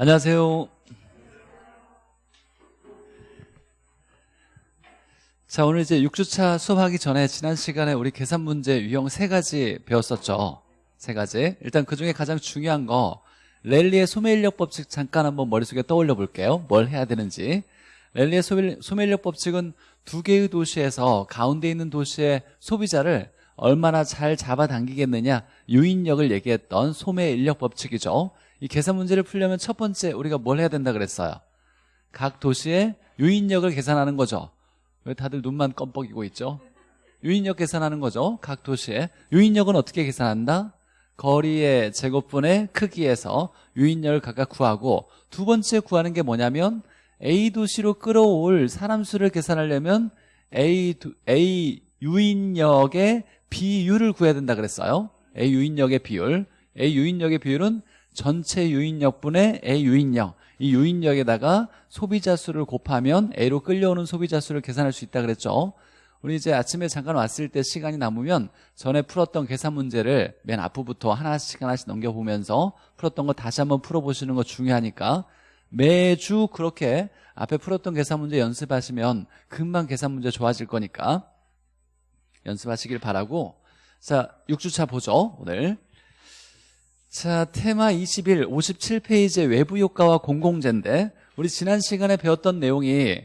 안녕하세요. 자, 오늘 이제 6주차 수업하기 전에 지난 시간에 우리 계산 문제 유형 세 가지 배웠었죠. 세 가지. 일단 그 중에 가장 중요한 거 랠리의 소매인력 법칙 잠깐 한번 머릿속에 떠올려 볼게요. 뭘 해야 되는지. 랠리의 소매인력 법칙은 두 개의 도시에서 가운데 있는 도시의 소비자를 얼마나 잘 잡아당기겠느냐 유인력을 얘기했던 소매인력 법칙이죠. 이 계산 문제를 풀려면 첫 번째 우리가 뭘 해야 된다 그랬어요? 각 도시의 유인력을 계산하는 거죠. 왜 다들 눈만 껌뻑이고 있죠? 유인력 계산하는 거죠. 각 도시의 유인력은 어떻게 계산한다? 거리의 제곱분의 크기에서 유인력을 각각 구하고 두 번째 구하는 게 뭐냐면 A 도시로 끌어올 사람 수를 계산하려면 A, A 유인력의 비율을 구해야 된다 그랬어요. A 유인력의 비율. A 유인력의 비율은 전체 유인력분의 A 유인력. 이 유인력에다가 소비자 수를 곱하면 A로 끌려오는 소비자 수를 계산할 수 있다 그랬죠. 우리 이제 아침에 잠깐 왔을 때 시간이 남으면 전에 풀었던 계산 문제를 맨 앞부부터 하나씩 하나씩 넘겨보면서 풀었던 거 다시 한번 풀어보시는 거 중요하니까 매주 그렇게 앞에 풀었던 계산 문제 연습하시면 금방 계산 문제 좋아질 거니까 연습하시길 바라고 자 6주차 보죠 오늘 자 테마 21 57페이지의 외부 효과와 공공재인데 우리 지난 시간에 배웠던 내용이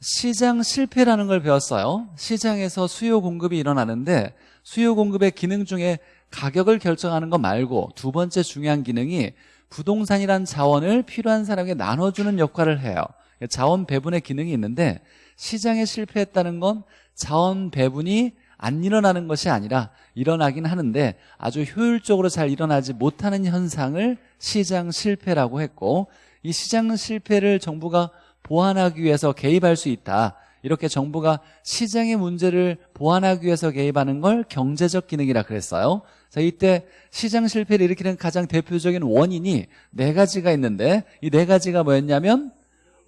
시장 실패라는 걸 배웠어요. 시장에서 수요 공급이 일어나는데 수요 공급의 기능 중에 가격을 결정하는 것 말고 두 번째 중요한 기능이 부동산이란 자원을 필요한 사람에게 나눠주는 역할을 해요. 자원 배분의 기능이 있는데 시장에 실패했다는 건 자원 배분이 안 일어나는 것이 아니라 일어나긴 하는데 아주 효율적으로 잘 일어나지 못하는 현상을 시장 실패라고 했고 이 시장 실패를 정부가 보완하기 위해서 개입할 수 있다. 이렇게 정부가 시장의 문제를 보완하기 위해서 개입하는 걸 경제적 기능이라 그랬어요. 자 이때 시장 실패를 일으키는 가장 대표적인 원인이 네 가지가 있는데 이 네 가지가 뭐였냐면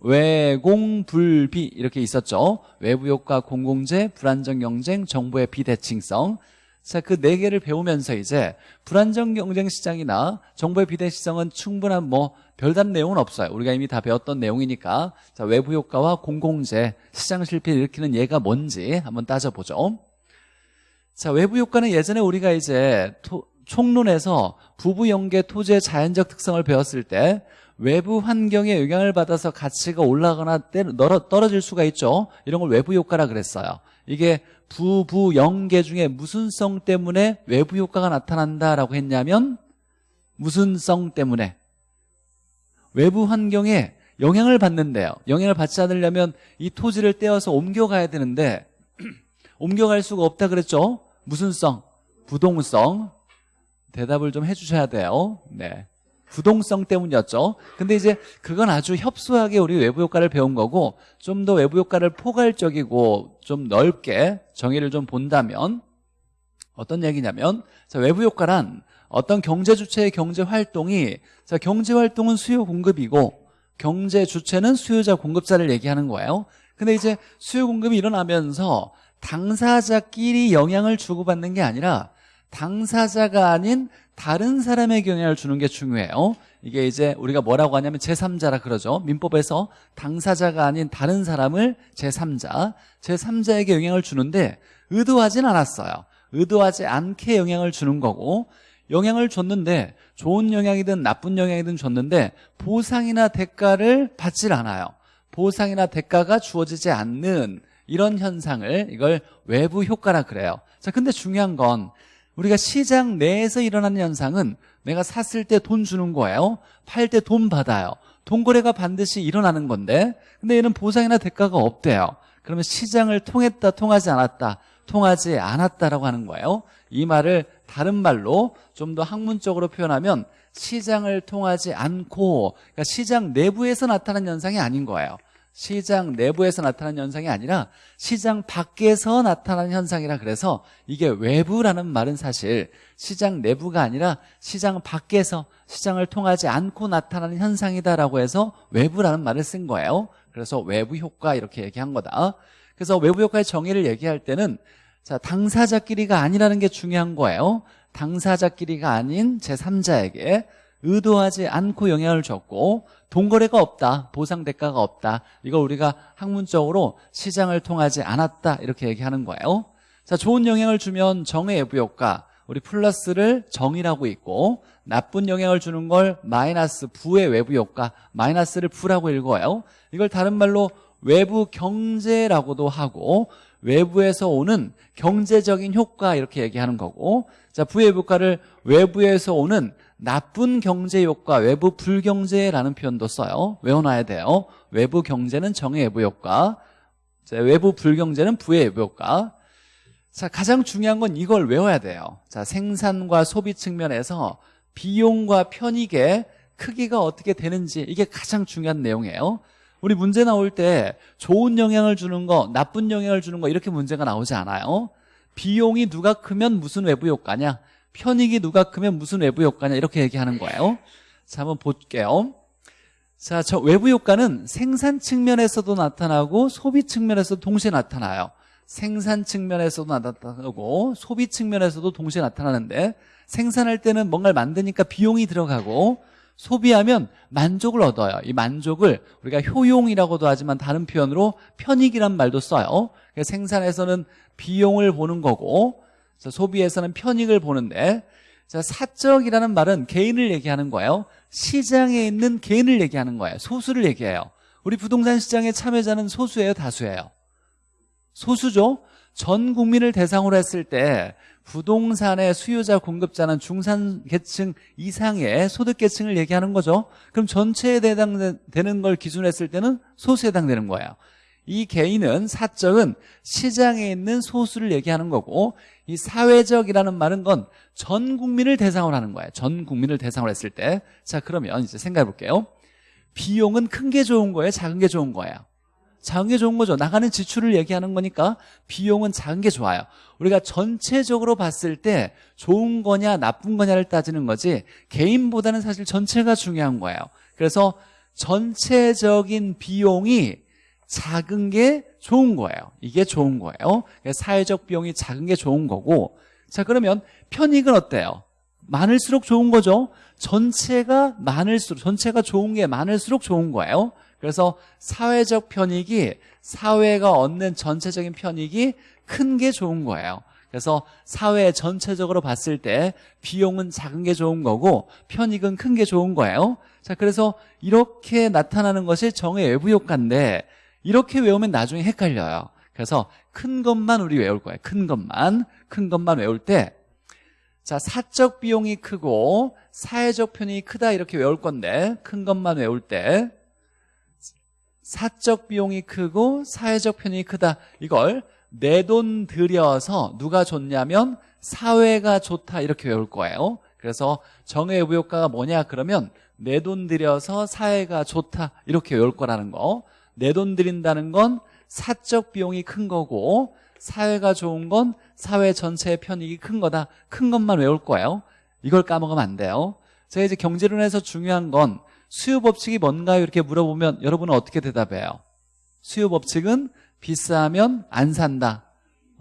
외공불비 이렇게 있었죠. 외부효과 공공재 불안정 경쟁 정부의 비대칭성. 자 그 네 개를 배우면서 이제 불안정 경쟁 시장이나 정부의 비대칭성은 충분한 뭐 별다른 내용은 없어요. 우리가 이미 다 배웠던 내용이니까. 자 외부 효과와 공공재 시장 실패를 일으키는 예가 뭔지 한번 따져보죠. 자 외부 효과는 예전에 우리가 이제 토, 총론에서 부부 연계 토지의 자연적 특성을 배웠을 때 외부 환경에 영향을 받아서 가치가 올라가거나 떨어질 수가 있죠. 이런 걸 외부 효과라 그랬어요. 이게 부부연계 중에 무슨 성 때문에 외부 효과가 나타난다라고 했냐면 무슨 성 때문에? 외부 환경에 영향을 받는데요. 영향을 받지 않으려면 이 토지를 떼어서 옮겨가야 되는데 옮겨갈 수가 없다 그랬죠? 무슨 성? 부동성. 대답을 좀 해주셔야 돼요. 네. 부동성 때문이었죠. 근데 이제 그건 아주 협소하게 우리 외부 효과를 배운 거고 좀 더 외부 효과를 포괄적이고 좀 넓게 정의를 좀 본다면 어떤 얘기냐면 자, 외부 효과란 어떤 경제 주체의 경제 활동이 자, 경제 활동은 수요 공급이고 경제 주체는 수요자 공급자를 얘기하는 거예요. 근데 이제 수요 공급이 일어나면서 당사자끼리 영향을 주고받는 게 아니라 당사자가 아닌 다른 사람에게 영향을 주는 게 중요해요. 이게 이제 우리가 뭐라고 하냐면 제3자라 그러죠. 민법에서 당사자가 아닌 다른 사람을 제3자. 제3자에게 영향을 주는데 의도하진 않았어요. 의도하지 않게 영향을 주는 거고 영향을 줬는데 좋은 영향이든 나쁜 영향이든 줬는데 보상이나 대가를 받질 않아요. 보상이나 대가가 주어지지 않는 이런 현상을 이걸 외부 효과라 그래요. 자 근데 중요한 건 우리가 시장 내에서 일어나는 현상은 내가 샀을 때 돈 주는 거예요. 팔 때 돈 받아요. 돈거래가 반드시 일어나는 건데 근데 얘는 보상이나 대가가 없대요. 그러면 시장을 통했다 통하지 않았다 통하지 않았다라고 하는 거예요. 이 말을 다른 말로 좀 더 학문적으로 표현하면 시장을 통하지 않고 그러니까 시장 내부에서 나타난 현상이 아닌 거예요 시장 내부에서 나타나는 현상이 아니라 시장 밖에서 나타나는 현상이라 그래서 이게 외부라는 말은 사실 시장 내부가 아니라 시장 밖에서 시장을 통하지 않고 나타나는 현상이다라고 해서 외부라는 말을 쓴 거예요. 그래서 외부 효과 이렇게 얘기한 거다. 그래서 외부 효과의 정의를 얘기할 때는 자 당사자끼리가 아니라는 게 중요한 거예요. 당사자끼리가 아닌 제3자에게 의도하지 않고 영향을 줬고 동거래가 없다 보상 대가가 없다 이걸 우리가 학문적으로 시장을 통하지 않았다 이렇게 얘기하는 거예요. 자 좋은 영향을 주면 정의 외부 효과 우리 플러스를 정이라고 있고 나쁜 영향을 주는 걸 마이너스 부의 외부 효과 마이너스를 부라고 읽어요. 이걸 다른 말로 외부 경제라고도 하고 외부에서 오는 경제적인 효과 이렇게 얘기하는 거고 자 부의 효과를 외부에서 오는 나쁜 경제 효과 외부 불경제라는 표현도 써요. 외워놔야 돼요. 외부 경제는 정의 외부 효과 자, 외부 불경제는 부의 외부 효과. 자 가장 중요한 건 이걸 외워야 돼요. 자 생산과 소비 측면에서 비용과 편익의 크기가 어떻게 되는지 이게 가장 중요한 내용이에요. 우리 문제 나올 때 좋은 영향을 주는 거 나쁜 영향을 주는 거 이렇게 문제가 나오지 않아요. 비용이 누가 크면 무슨 외부 효과냐 편익이 누가 크면 무슨 외부 효과냐? 이렇게 얘기하는 거예요. 자 한번 볼게요. 자, 저 외부 효과는 생산 측면에서도 나타나고 소비 측면에서도 동시에 나타나요. 생산 측면에서도 나타나고 소비 측면에서도 동시에 나타나는데 생산할 때는 뭔가를 만드니까 비용이 들어가고 소비하면 만족을 얻어요. 이 만족을 우리가 효용이라고도 하지만 다른 표현으로 편익이란 말도 써요. 생산에서는 비용을 보는 거고 소비에서는 편익을 보는데 자, 사적이라는 말은 개인을 얘기하는 거예요. 시장에 있는 개인을 얘기하는 거예요. 소수를 얘기해요. 우리 부동산 시장의 참여자는 소수예요? 다수예요? 소수죠? 전 국민을 대상으로 했을 때 부동산의 수요자 공급자는 중산계층 이상의 소득계층을 얘기하는 거죠. 그럼 전체에 해당되는 걸 기준으로 했을 때는 소수에 해당되는 거예요. 이 개인은 사적은 시장에 있는 소수를 얘기하는 거고 이 사회적이라는 말은 건 전 국민을 대상으로 하는 거예요. 전 국민을 대상으로 했을 때 자 그러면 이제 생각해 볼게요. 비용은 큰 게 좋은 거예요? 작은 게 좋은 거예요? 작은 게 좋은 거죠. 나가는 지출을 얘기하는 거니까 비용은 작은 게 좋아요. 우리가 전체적으로 봤을 때 좋은 거냐 나쁜 거냐를 따지는 거지 개인보다는 사실 전체가 중요한 거예요. 그래서 전체적인 비용이 작은 게 좋은 거예요. 이게 좋은 거예요. 사회적 비용이 작은 게 좋은 거고. 자 그러면 편익은 어때요? 많을수록 좋은 거죠. 전체가 많을수록 전체가 좋은 게 많을수록 좋은 거예요. 그래서 사회적 편익이 사회가 얻는 전체적인 편익이 큰 게 좋은 거예요. 그래서 사회 전체적으로 봤을 때 비용은 작은 게 좋은 거고 편익은 큰 게 좋은 거예요. 자 그래서 이렇게 나타나는 것이 정의 외부 효과인데 이렇게 외우면 나중에 헷갈려요. 그래서 큰 것만 우리 외울 거예요. 큰 것만 큰 것만 외울 때 자, 사적 비용이 크고 사회적 편익이 크다 이렇게 외울 건데 큰 것만 외울 때 사적 비용이 크고 사회적 편익이 크다. 이걸 내 돈 들여서 누가 좋냐면 사회가 좋다 이렇게 외울 거예요. 그래서 정의 외부 효과가 뭐냐? 그러면 내 돈 들여서 사회가 좋다 이렇게 외울 거라는 거 내 돈 들인다는 건 사적 비용이 큰 거고 사회가 좋은 건 사회 전체의 편익이 큰 거다 큰 것만 외울 거예요 이걸 까먹으면 안 돼요 제가 이제 경제론에서 중요한 건 수요 법칙이 뭔가요? 이렇게 물어보면 여러분은 어떻게 대답해요? 수요 법칙은 비싸면 안 산다.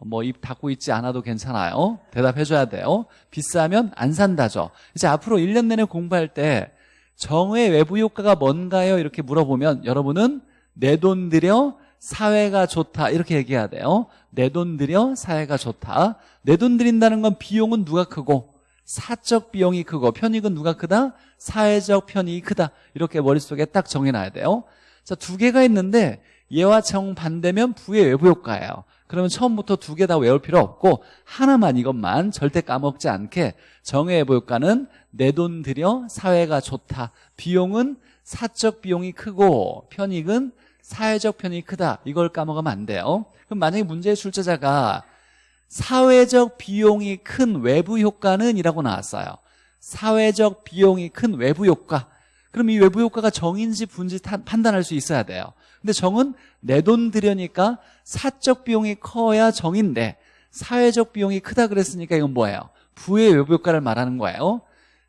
뭐 입 닫고 있지 않아도 괜찮아요. 대답해 줘야 돼요. 비싸면 안 산다죠. 이제 앞으로 1년 내내 공부할 때 정의 외부 효과가 뭔가요? 이렇게 물어보면 여러분은 내 돈 들여 사회가 좋다 이렇게 얘기해야 돼요. 내 돈 들여 사회가 좋다. 내 돈 들인다는 건 비용은 누가 크고 사적 비용이 크고 편익은 누가 크다? 사회적 편익이 크다 이렇게 머릿속에 딱 정해놔야 돼요 자, 두 개가 있는데 얘와 정반대면 부의 외부 효과예요 그러면 처음부터 두 개 다 외울 필요 없고 하나만 이것만 절대 까먹지 않게 정의 외부 효과는 내 돈 들여 사회가 좋다 비용은 사적 비용이 크고 편익은 사회적 편익이 크다. 이걸 까먹으면 안 돼요. 그럼 만약에 문제의 출제자가 사회적 비용이 큰 외부 효과는 이라고 나왔어요. 사회적 비용이 큰 외부 효과. 그럼 이 외부 효과가 정인지 분지 판단할 수 있어야 돼요. 근데 정은 내 돈 들여니까 사적 비용이 커야 정인데 사회적 비용이 크다 그랬으니까 이건 뭐예요? 부의 외부 효과를 말하는 거예요.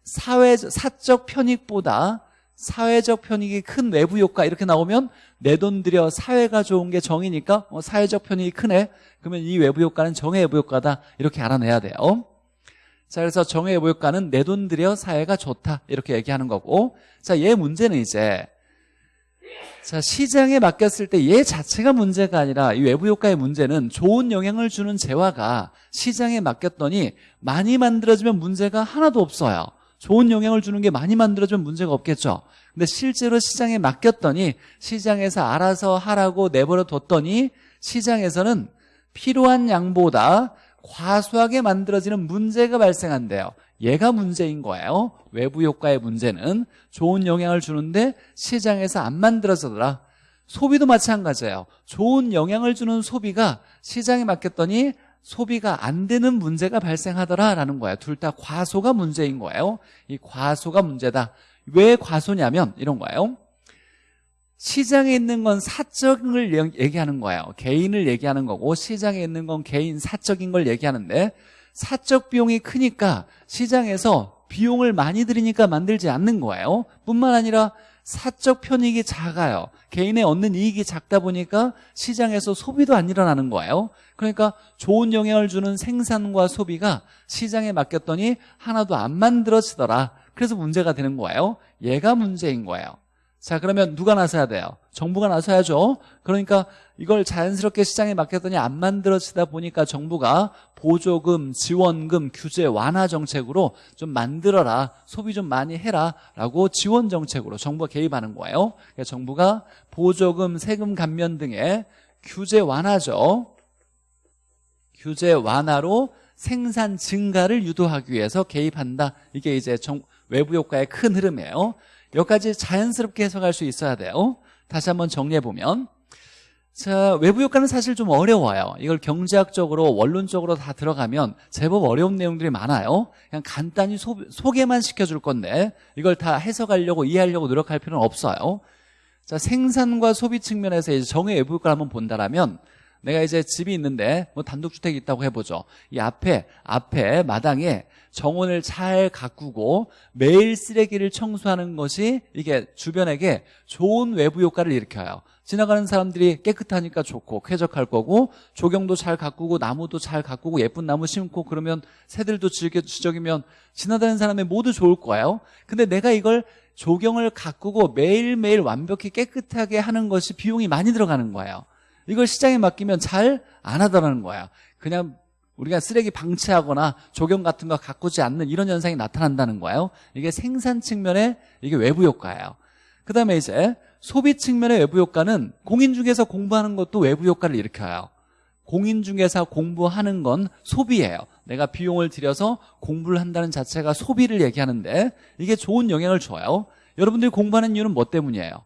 사회 사적 편익보다 사회적 편익이 큰 외부 효과 이렇게 나오면 내 돈 들여 사회가 좋은 게 정이니까 어, 사회적 편익이 크네 그러면 이 외부 효과는 정의 외부 효과다 이렇게 알아내야 돼요 자, 그래서 정의 외부 효과는 내 돈 들여 사회가 좋다. 이렇게 얘기하는 거고. 자, 얘 문제는 이제 자, 시장에 맡겼을 때 얘 자체가 문제가 아니라 이 외부 효과의 문제는 좋은 영향을 주는 재화가 시장에 맡겼더니 많이 만들어지면 문제가 하나도 없어요. 좋은 영향을 주는 게 많이 만들어지면 문제가 없겠죠. 근데 실제로 시장에 맡겼더니 시장에서 알아서 하라고 내버려 뒀더니 시장에서는 필요한 양보다 과소하게 만들어지는 문제가 발생한대요. 얘가 문제인 거예요. 외부 효과의 문제는 좋은 영향을 주는데 시장에서 안 만들어지더라. 소비도 마찬가지예요. 좋은 영향을 주는 소비가 시장에 맡겼더니 소비가 안 되는 문제가 발생하더라라는 거예요. 둘다 과소가 문제인 거예요. 이 과소가 문제다. 왜 과소냐면 이런 거예요. 시장에 있는 건 사적을 얘기하는 거예요. 개인을 얘기하는 거고 시장에 있는 건 개인 사적인 걸 얘기하는데 사적 비용이 크니까 시장에서 비용을 많이 들이니까 만들지 않는 거예요. 뿐만 아니라 사적 편익이 작아요. 개인의 얻는 이익이 작다 보니까 시장에서 소비도 안 일어나는 거예요. 그러니까 좋은 영향을 주는 생산과 소비가 시장에 맡겼더니 하나도 안 만들어지더라. 그래서 문제가 되는 거예요. 얘가 문제인 거예요. 자 그러면 누가 나서야 돼요? 정부가 나서야죠 그러니까 이걸 자연스럽게 시장에 맡겼더니 안 만들어지다 보니까 정부가 보조금, 지원금, 규제 완화 정책으로 좀 만들어라 소비 좀 많이 해라 라고 지원 정책으로 정부가 개입하는 거예요 그러니까 정부가 보조금, 세금 감면 등의 규제 완화죠 규제 완화로 생산 증가를 유도하기 위해서 개입한다. 이게 이제 정, 외부 효과의 큰 흐름이에요. 여기까지 자연스럽게 해석할 수 있어야 돼요. 다시 한번 정리해보면. 자 외부 효과는 사실 좀 어려워요. 이걸 경제학적으로 원론적으로 다 들어가면 제법 어려운 내용들이 많아요. 그냥 간단히 소, 소개만 시켜줄 건데 이걸 다 해석하려고 이해하려고 노력할 필요는 없어요. 자 생산과 소비 측면에서 이제 정의 외부 효과를 한번 본다라면 내가 이제 집이 있는데 뭐 단독주택이 있다고 해보죠. 이 앞에 앞에 마당에 정원을 잘 가꾸고 매일 쓰레기를 청소하는 것이 이게 주변에게 좋은 외부 효과를 일으켜요. 지나가는 사람들이 깨끗하니까 좋고 쾌적할 거고 조경도 잘 가꾸고 나무도 잘 가꾸고 예쁜 나무 심고 그러면 새들도 즐겨 지적이면 지나다니는 사람이 모두 좋을 거예요. 근데 내가 이걸 조경을 가꾸고 매일매일 완벽히 깨끗하게 하는 것이 비용이 많이 들어가는 거예요 이걸 시장에 맡기면 잘 안 하더라는 거야. 그냥 우리가 쓰레기 방치하거나 조경 같은 거 가꾸지 않는 이런 현상이 나타난다는 거예요. 이게 생산 측면의 이게 외부 효과예요. 그 다음에 이제 소비 측면의 외부 효과는 공인중개사 공부하는 것도 외부 효과를 일으켜요. 공인중개사 공부하는 건 소비예요. 내가 비용을 들여서 공부를 한다는 자체가 소비를 얘기하는데 이게 좋은 영향을 줘요. 여러분들이 공부하는 이유는 뭐 때문이에요?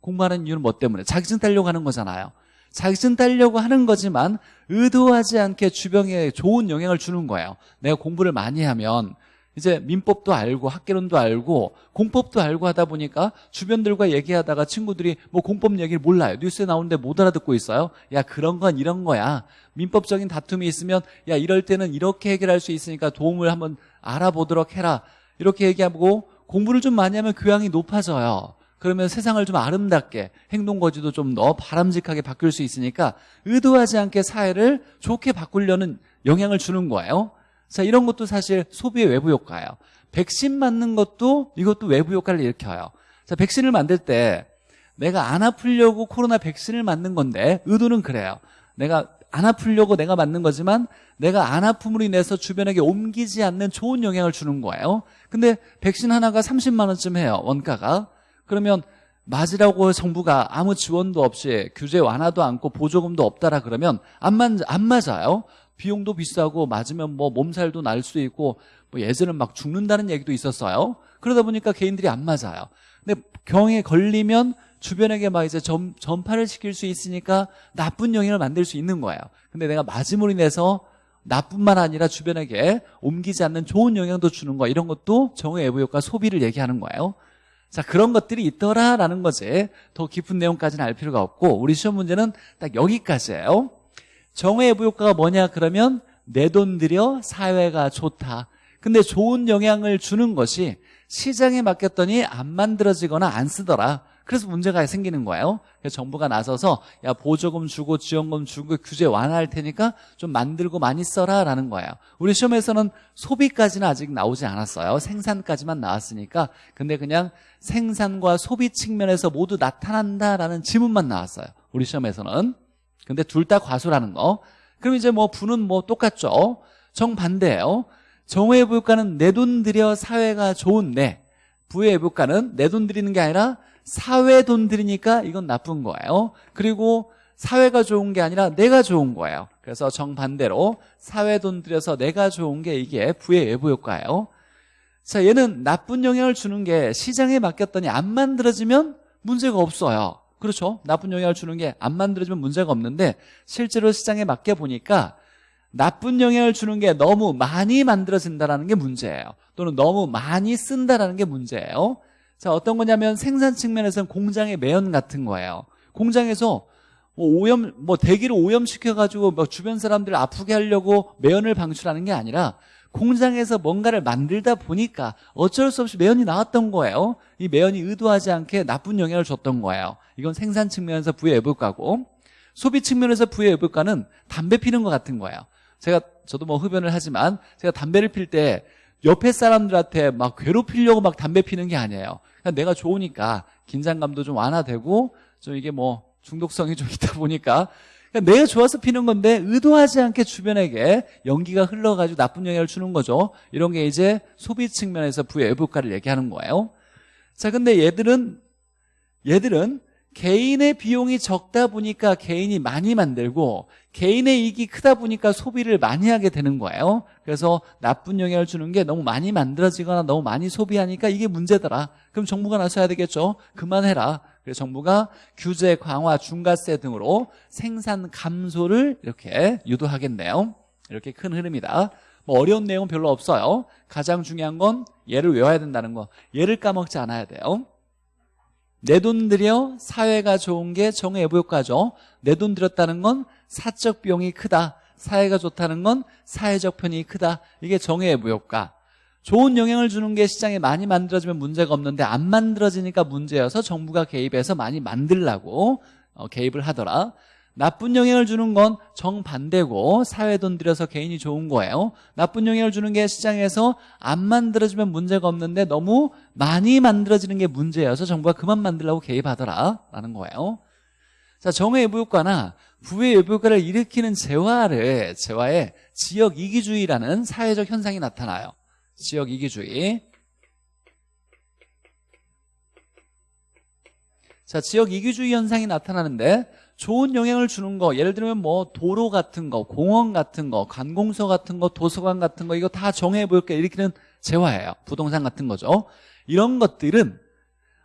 공부하는 이유는 뭐 때문에? 자격증 따려고 하는 거잖아요. 자격증 따려고 하는 거지만 의도하지 않게 주변에 좋은 영향을 주는 거예요. 내가 공부를 많이 하면 이제 민법도 알고 학개론도 알고 공법도 알고 하다 보니까 주변들과 얘기하다가 친구들이 뭐 공법 얘기를 몰라요. 뉴스에 나오는데 못 알아듣고 있어요. 야 그런 건 이런 거야. 민법적인 다툼이 있으면 야 이럴 때는 이렇게 해결할 수 있으니까 도움을 한번 알아보도록 해라. 이렇게 얘기하고 공부를 좀 많이 하면 교양이 높아져요 그러면 세상을 좀 아름답게 행동거지도 좀 더 바람직하게 바뀔 수 있으니까 의도하지 않게 사회를 좋게 바꾸려는 영향을 주는 거예요. 자 이런 것도 사실 소비의 외부 효과예요. 백신 맞는 것도 이것도 외부 효과를 일으켜요. 자 백신을 만들 때 내가 안 아프려고 코로나 백신을 맞는 건데 의도는 그래요. 내가 안 아프려고 내가 맞는 거지만 내가 안 아픔으로 인해서 주변에게 옮기지 않는 좋은 영향을 주는 거예요. 근데 백신 하나가 30만 원쯤 해요 원가가 그러면 맞으라고 정부가 아무 지원도 없이 규제 완화도 않고 보조금도 없다라 그러면 안, 맞, 안 맞아요? 비용도 비싸고 맞으면 뭐 몸살도 날 수도 있고 뭐 예전은 막 죽는다는 얘기도 있었어요. 그러다 보니까 개인들이 안 맞아요. 근데 병에 걸리면 주변에게 막 이제 전, 전파를 시킬 수 있으니까 나쁜 영향을 만들 수 있는 거예요. 근데 내가 맞음으로 인해서 나뿐만 아니라 주변에게 옮기지 않는 좋은 영향도 주는 거 이런 것도 정의 외부 효과 소비를 얘기하는 거예요 자 그런 것들이 있더라라는 거지 더 깊은 내용까지는 알 필요가 없고 우리 시험 문제는 딱 여기까지예요 정의 외부 효과가 뭐냐 그러면 내 돈 들여 사회가 좋다 근데 좋은 영향을 주는 것이 시장에 맡겼더니 안 만들어지거나 안 쓰더라 그래서 문제가 생기는 거예요. 그래서 정부가 나서서 야 보조금 주고 지원금 주고 규제 완화할 테니까 좀 만들고 많이 써라 라는 거예요. 우리 시험에서는 소비까지는 아직 나오지 않았어요. 생산까지만 나왔으니까 근데 그냥 생산과 소비 측면에서 모두 나타난다라는 지문만 나왔어요. 우리 시험에서는. 근데 둘 다 과소라는 거. 그럼 이제 뭐 부는 뭐 똑같죠. 정반대예요. 정의 부효과는 내 돈 들여 사회가 좋은데 부의 부효과는 내 돈 들이는 게 아니라 사회 돈 들이니까 이건 나쁜 거예요. 그리고 사회가 좋은 게 아니라 내가 좋은 거예요. 그래서 정반대로 사회 돈 들여서 내가 좋은 게 이게 부의 외부 효과예요. 자, 얘는 나쁜 영향을 주는 게 시장에 맡겼더니 안 만들어지면 문제가 없어요. 그렇죠? 나쁜 영향을 주는 게 안 만들어지면 문제가 없는데 실제로 시장에 맡겨 보니까 나쁜 영향을 주는 게 너무 많이 만들어진다는 게 문제예요. 또는 너무 많이 쓴다는 게 문제예요. 자, 어떤 거냐면 생산 측면에서는 공장의 매연 같은 거예요. 공장에서 뭐 오염, 뭐 대기를 오염시켜가지고 뭐 주변 사람들 을 아프게 하려고 매연을 방출하는 게 아니라 공장에서 뭔가를 만들다 보니까 어쩔 수 없이 매연이 나왔던 거예요. 이 매연이 의도하지 않게 나쁜 영향을 줬던 거예요. 이건 생산 측면에서 부의 외부가고 소비 측면에서 부의 외부가는 담배 피는 것 같은 거예요. 제가 저도 뭐 흡연을 하지만 제가 담배를 필 때 옆에 사람들한테 막 괴롭히려고 막 담배 피는 게 아니에요. 그냥 내가 좋으니까 긴장감도 좀 완화되고 좀 이게 뭐 중독성이 좀 있다 보니까 그러니까 내가 좋아서 피는 건데 의도하지 않게 주변에게 연기가 흘러가지고 나쁜 영향을 주는 거죠. 이런 게 이제 소비 측면에서 부의 외부가를 얘기하는 거예요. 자, 근데 얘들은 얘들은 개인의 비용이 적다 보니까 개인이 많이 만들고 개인의 이익이 크다 보니까 소비를 많이 하게 되는 거예요 그래서 나쁜 영향을 주는 게 너무 많이 만들어지거나 너무 많이 소비하니까 이게 문제더라 그럼 정부가 나서야 되겠죠 그만해라 그래서 정부가 규제 강화 중과세 등으로 생산 감소를 이렇게 유도하겠네요. 이렇게 큰 흐름이다. 뭐 어려운 내용은 별로 없어요. 가장 중요한 건 얘를 외워야 된다는 거. 얘를 까먹지 않아야 돼요. 내 돈 들여 사회가 좋은 게 정외부 효과죠. 내 돈 들였다는 건 사적 비용이 크다. 사회가 좋다는 건 사회적 편이 크다. 이게 정외부 효과 좋은 영향을 주는 게 시장에 많이 만들어지면 문제가 없는데 안 만들어지니까 문제여서 정부가 개입해서 많이 만들라고 어, 개입을 하더라. 나쁜 영향을 주는 건 정반대고 사회 돈 들여서 개인이 좋은 거예요. 나쁜 영향을 주는 게 시장에서 안 만들어지면 문제가 없는데 너무 많이 만들어지는 게 문제여서 정부가 그만 만들라고 개입하더라. 라는 거예요. 자 정의 외부효과나 부의 외부효과를 일으키는 재화를 재화에 지역 이기주의라는 사회적 현상이 나타나요 지역 이기주의. 자 지역 이기주의 현상이 나타나는데 좋은 영향을 주는 거 예를 들면 뭐 도로 같은 거 공원 같은 거 관공서 같은 거 도서관 같은 거 이거 다 정해 볼게 일으키는 재화예요. 부동산 같은 거죠. 이런 것들은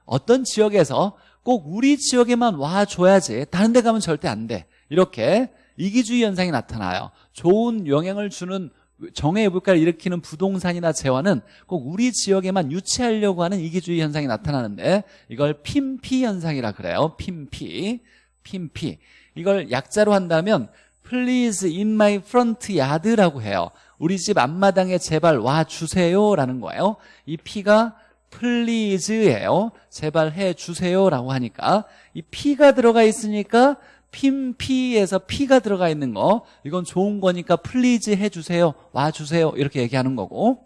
어떤 지역에서 꼭 우리 지역에만 와줘야지 다른 데 가면 절대 안 돼. 이렇게 이기주의 현상이 나타나요. 좋은 영향을 주는 정의 물가를 일으키는 부동산이나 재화는 꼭 우리 지역에만 유치하려고 하는 이기주의 현상이 나타나는데 이걸 핀피 현상이라 그래요. 핀피. 핀피. 이걸 약자로 한다면 Please in my front yard라고 해요. 우리 집 앞마당에 제발 와주세요 라는 거예요. 이 P가 please예요. 제발 해주세요 라고 하니까 이 P가 들어가 있으니까 핀피에서 P가 들어가 있는 거 이건 좋은 거니까 please 해주세요 와주세요 이렇게 얘기하는 거고.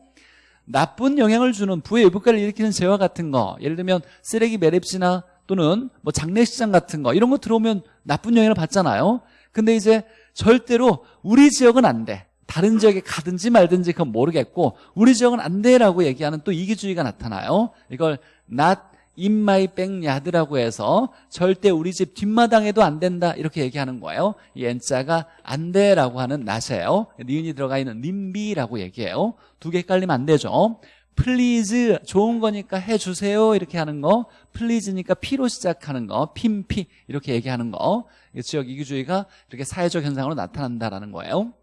나쁜 영향을 주는 부의 외부가를 일으키는 재화 같은 거 예를 들면 쓰레기 매립지나 또는 뭐 장례식장 같은 거 이런 거 들어오면 나쁜 영향을 받잖아요. 근데 이제 절대로 우리 지역은 안 돼. 다른 지역에 가든지 말든지 그건 모르겠고 우리 지역은 안 돼라고 얘기하는 또 이기주의가 나타나요. 이걸 not my backyard라고 해서 절대 우리 집 뒷마당에도 안 된다 이렇게 얘기하는 거예요. 이 N자가 안 돼라고 하는 낫이에요. 니은이 들어가 있는 님비라고 얘기해요. 두개 헷갈리면 안 되죠. please 좋은 거니까 해주세요 이렇게 하는 거. please니까 P로 시작하는 거. 핌피 이렇게 얘기하는 거. 지역 이기주의가 이렇게 사회적 현상으로 나타난다라는 거예요.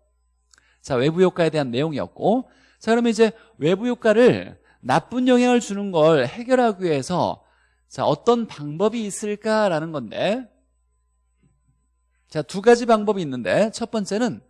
자 외부 효과에 대한 내용이었고. 자 그러면 이제 외부 효과를 나쁜 영향을 주는 걸 해결하기 위해서 자 어떤 방법이 있을까라는 건데 자 두 가지 방법이 있는데 첫 번째는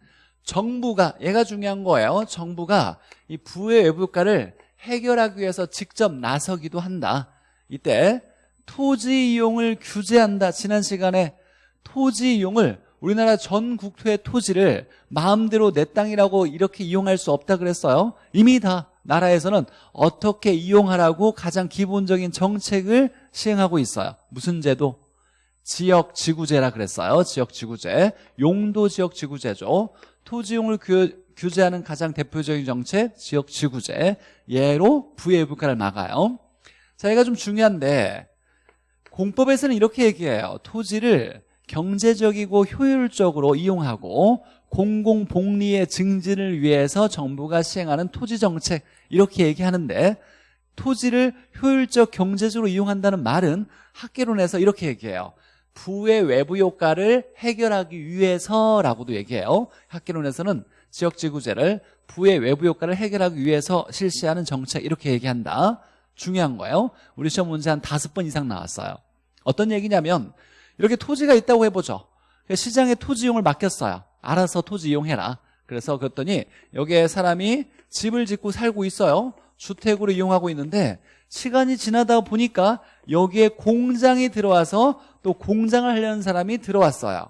정부가 얘가 중요한 거예요 정부가 이 부의 외부 효과를 해결하기 위해서 직접 나서기도 한다 이때 토지 이용을 규제한다. 지난 시간에 토지 이용을 우리나라 전 국토의 토지를 마음대로 내 땅이라고 이렇게 이용할 수 없다 그랬어요. 이미 다 나라에서는 어떻게 이용하라고 가장 기본적인 정책을 시행하고 있어요. 무슨 제도? 지역지구제라 그랬어요. 지역지구제. 용도지역지구제죠. 토지용을 규, 규제하는 가장 대표적인 정책 지역지구제. 예로 부의불가를 막아요. 자, 얘가 좀 중요한데 공법에서는 이렇게 얘기해요. 토지를 경제적이고 효율적으로 이용하고 공공복리의 증진을 위해서 정부가 시행하는 토지정책 이렇게 얘기하는데 토지를 효율적 경제적으로 이용한다는 말은 학계론에서 이렇게 얘기해요. 부의 외부 효과를 해결하기 위해서라고도 얘기해요. 학계론에서는 지역지구제를 부의 외부 효과를 해결하기 위해서 실시하는 정책 이렇게 얘기한다. 중요한 거예요. 우리 시험 문제 한 다섯 번 이상 나왔어요. 어떤 얘기냐면 이렇게 토지가 있다고 해보죠. 시장에 토지 이용을 맡겼어요. 알아서 토지 이용해라. 그래서 그랬더니 여기에 사람이 집을 짓고 살고 있어요. 주택으로 이용하고 있는데 시간이 지나다 보니까 여기에 공장이 들어와서 또 공장을 하려는 사람이 들어왔어요.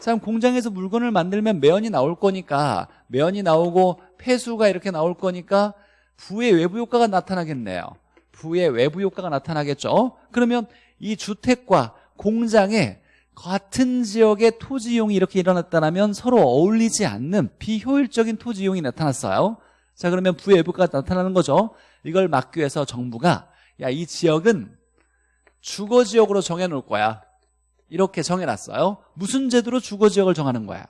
참 공장에서 물건을 만들면 매연이 나올 거니까 매연이 나오고 폐수가 이렇게 나올 거니까 부의 외부 효과가 나타나겠네요. 부의 외부 효과가 나타나겠죠. 그러면 이 주택과 공장에 같은 지역의 토지 이용이 이렇게 일어났다면 서로 어울리지 않는 비효율적인 토지 이용이 나타났어요. 자 그러면 부외부가 나타나는 거죠. 이걸 막기 위해서 정부가 야 이 지역은 주거지역으로 정해놓을 거야. 이렇게 정해놨어요. 무슨 제도로 주거지역을 정하는 거야?